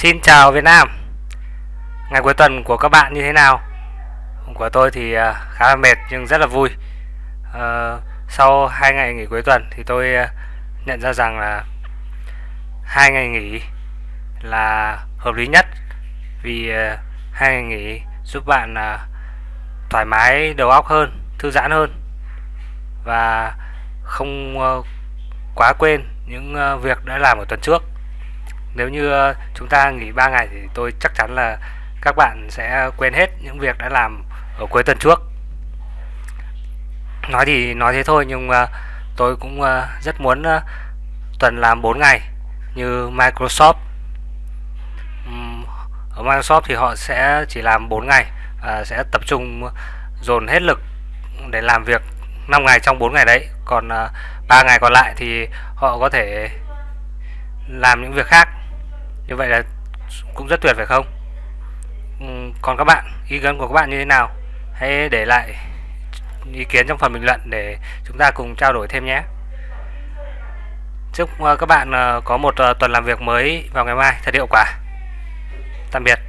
Xin chào Việt Nam. Ngày cuối tuần của các bạn như thế nào? Của tôi thì à, khá là mệt nhưng rất là vui. À, Sau hai ngày nghỉ cuối tuần thì tôi à, nhận ra rằng là hai ngày nghỉ là hợp lý nhất Vì à, hai ngày nghỉ giúp bạn thoải mái đầu óc hơn, thư giãn hơn Và không ờ, quá quên những ờ, việc đã làm ở tuần trước nếu như ờ, chúng ta nghỉ 3 ngày thì tôi chắc chắn là các bạn sẽ quên hết những việc đã làm ở cuối tuần trước. Nói thì nói thế thôi nhưng ờ, tôi cũng ờ, rất muốn tuần làm 4 ngày như Microsoft. Ở Microsoft thì họ sẽ chỉ làm 4 ngày và sẽ tập trung dồn hết lực để làm việc 5 ngày trong 4 ngày đấy. Còn 3 ngày còn lại thì họ có thể làm những việc khác như vậy là cũng rất tuyệt phải không? Ừ, còn các bạn, ý kiến của các bạn như thế nào? Hãy để lại ý kiến trong phần bình luận để chúng ta cùng trao đổi thêm nhé. Chúc ờ, các bạn ờ, có một ờ, tuần làm việc mới vào ngày mai. Thật hiệu quả. Tạm biệt.